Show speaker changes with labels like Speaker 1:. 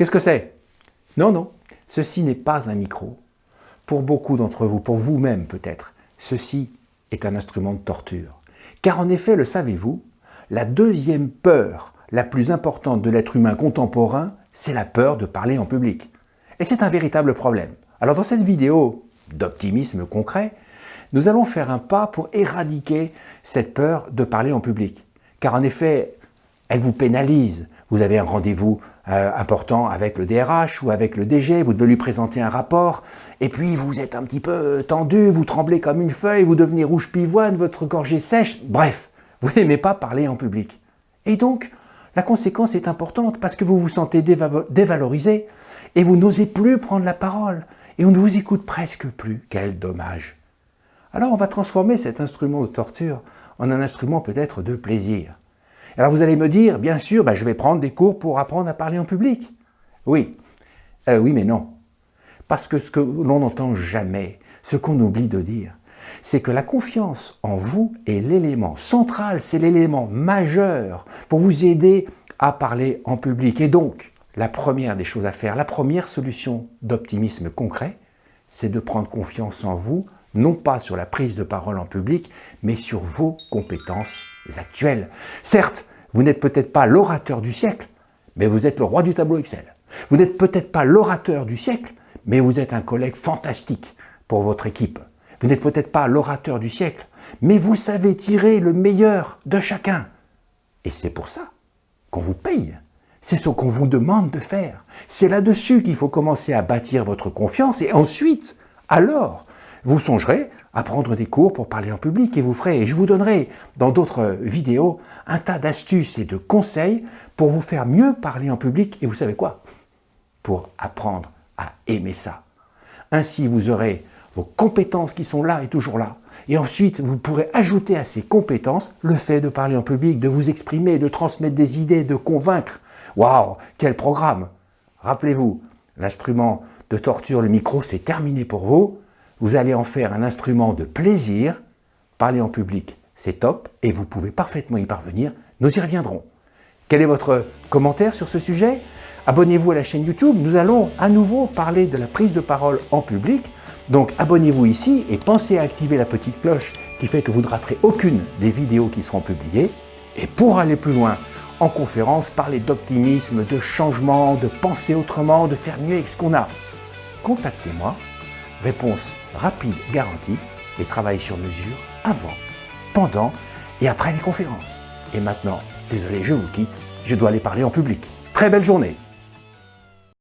Speaker 1: Qu'est-ce que c'est? Non, non, ceci n'est pas un micro. Pour beaucoup d'entre vous, pour vous-même peut-être, ceci est un instrument de torture. Car en effet, le savez-vous, la deuxième peur la plus importante de l'être humain contemporain, c'est la peur de parler en public. Et c'est un véritable problème. Alors dans cette vidéo d'optimisme concret, nous allons faire un pas pour éradiquer cette peur de parler en public. Car en effet, elle vous pénalise. Vous avez un rendez-vous euh, important avec le DRH ou avec le DG, vous devez lui présenter un rapport, et puis vous êtes un petit peu tendu, vous tremblez comme une feuille, vous devenez rouge pivoine, votre gorge est sèche, bref, vous n'aimez pas parler en public. Et donc, la conséquence est importante parce que vous vous sentez dévalorisé et vous n'osez plus prendre la parole et on ne vous écoute presque plus. Quel dommage Alors on va transformer cet instrument de torture en un instrument peut-être de plaisir. Alors vous allez me dire, bien sûr, bah, je vais prendre des cours pour apprendre à parler en public. Oui, euh, oui mais non. Parce que ce que l'on n'entend jamais, ce qu'on oublie de dire, c'est que la confiance en vous est l'élément central, c'est l'élément majeur pour vous aider à parler en public. Et donc, la première des choses à faire, la première solution d'optimisme concret, c'est de prendre confiance en vous, non pas sur la prise de parole en public, mais sur vos compétences actuelles. Certes, vous n'êtes peut-être pas l'orateur du siècle, mais vous êtes le roi du tableau Excel. Vous n'êtes peut-être pas l'orateur du siècle, mais vous êtes un collègue fantastique pour votre équipe. Vous n'êtes peut-être pas l'orateur du siècle, mais vous savez tirer le meilleur de chacun. Et c'est pour ça qu'on vous paye. C'est ce qu'on vous demande de faire. C'est là-dessus qu'il faut commencer à bâtir votre confiance et ensuite, alors, vous songerez à prendre des cours pour parler en public et vous ferez, et je vous donnerai dans d'autres vidéos, un tas d'astuces et de conseils pour vous faire mieux parler en public et vous savez quoi? Pour apprendre à aimer ça. Ainsi, vous aurez vos compétences qui sont là et toujours là. Et ensuite, vous pourrez ajouter à ces compétences le fait de parler en public, de vous exprimer, de transmettre des idées, de convaincre. Waouh, quel programme Rappelez-vous, l'instrument de torture, le micro, c'est terminé pour vous. Vous allez en faire un instrument de plaisir. Parler en public, c'est top et vous pouvez parfaitement y parvenir. Nous y reviendrons. Quel est votre commentaire sur ce sujet? Abonnez-vous à la chaîne YouTube. Nous allons à nouveau parler de la prise de parole en public donc abonnez-vous ici et pensez à activer la petite cloche qui fait que vous ne raterez aucune des vidéos qui seront publiées. Et pour aller plus loin en conférence, parler d'optimisme, de changement, de penser autrement, de faire mieux avec ce qu'on a, contactez-moi. Réponse rapide garantie et travail sur mesure avant, pendant et après les conférences. Et maintenant, désolé, je vous quitte, je dois aller parler en public. Très belle journée